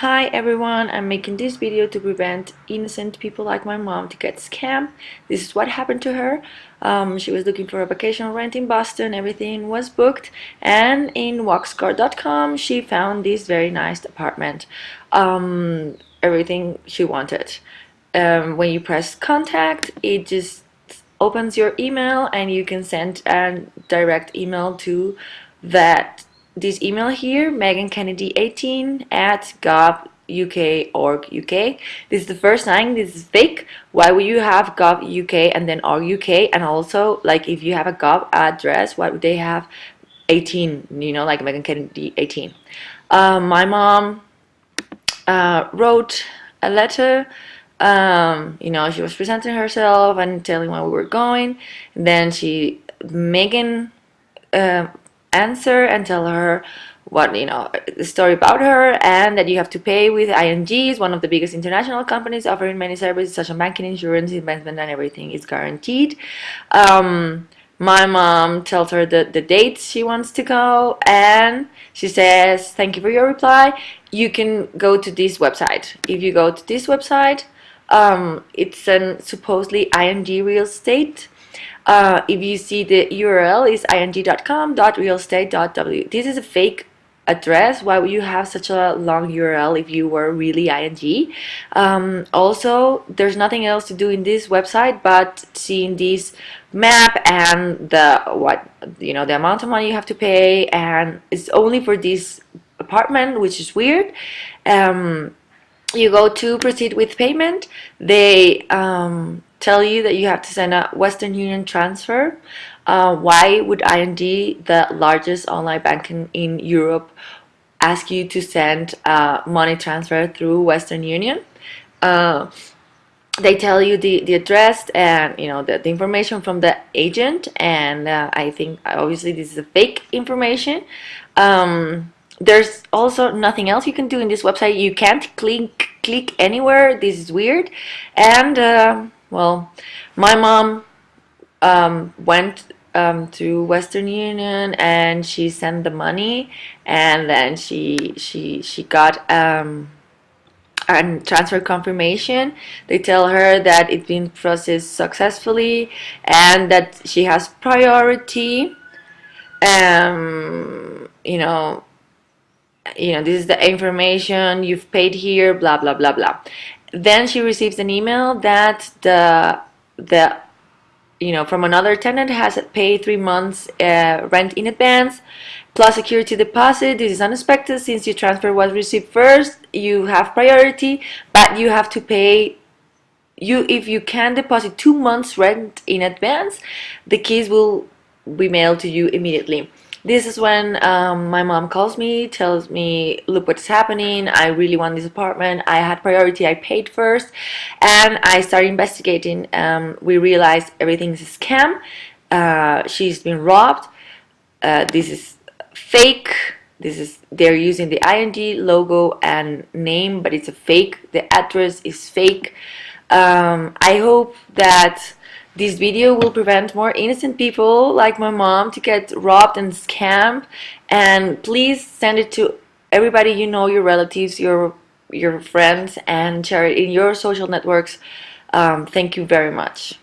Hi everyone, I'm making this video to prevent innocent people like my mom to get scammed. This is what happened to her. Um, she was looking for a vacation rent in Boston, everything was booked and in Walkscore.com she found this very nice apartment. Um, everything she wanted. Um, when you press contact, it just opens your email and you can send a direct email to that this email here, Megan Kennedy 18 at gov UK org UK. This is the first time this is fake. Why would you have gov UK and then org UK? And also, like if you have a gov address, why would they have 18? You know, like Megan Kennedy 18. Um, my mom uh, wrote a letter. Um, you know, she was presenting herself and telling where we were going. And then she, Megan. Uh, answer and tell her what you know the story about her and that you have to pay with ING is one of the biggest international companies offering many services such as banking, insurance, investment and everything is guaranteed. Um, my mom tells her the, the dates she wants to go and she says thank you for your reply you can go to this website if you go to this website um, it's an supposedly ING real estate uh, if you see the URL is ing.com.realestate.w. This is a fake address. Why would you have such a long URL if you were really ing? Um, also, there's nothing else to do in this website but seeing this map and the what you know the amount of money you have to pay, and it's only for this apartment, which is weird. Um, you go to proceed with payment. They um, tell you that you have to send a Western Union transfer. Uh, why would ING, the largest online bank in, Europe, ask you to send a money transfer through Western Union? Uh, they tell you the, the address and you know the, the information from the agent and uh, I think obviously this is a fake information um, there's also nothing else you can do in this website you can't click click anywhere this is weird and uh, well, my mom um, went um, to Western Union and she sent the money, and then she she she got um, a transfer confirmation. They tell her that it's been processed successfully and that she has priority. Um, you know, you know, this is the information you've paid here, blah blah blah blah then she receives an email that the the you know from another tenant has paid three months uh, rent in advance plus security deposit. This is unexpected. Since your transfer was received first you have priority but you have to pay you if you can deposit two months rent in advance the keys will be mailed to you immediately this is when um, my mom calls me, tells me, look what's happening, I really want this apartment, I had priority, I paid first, and I started investigating. Um, we realized everything's a scam, uh, she's been robbed, uh, this is fake, this is they're using the ING logo and name, but it's a fake, the address is fake. Um, I hope that this video will prevent more innocent people like my mom to get robbed and scammed and please send it to everybody you know, your relatives, your your friends and share it in your social networks. Um, thank you very much.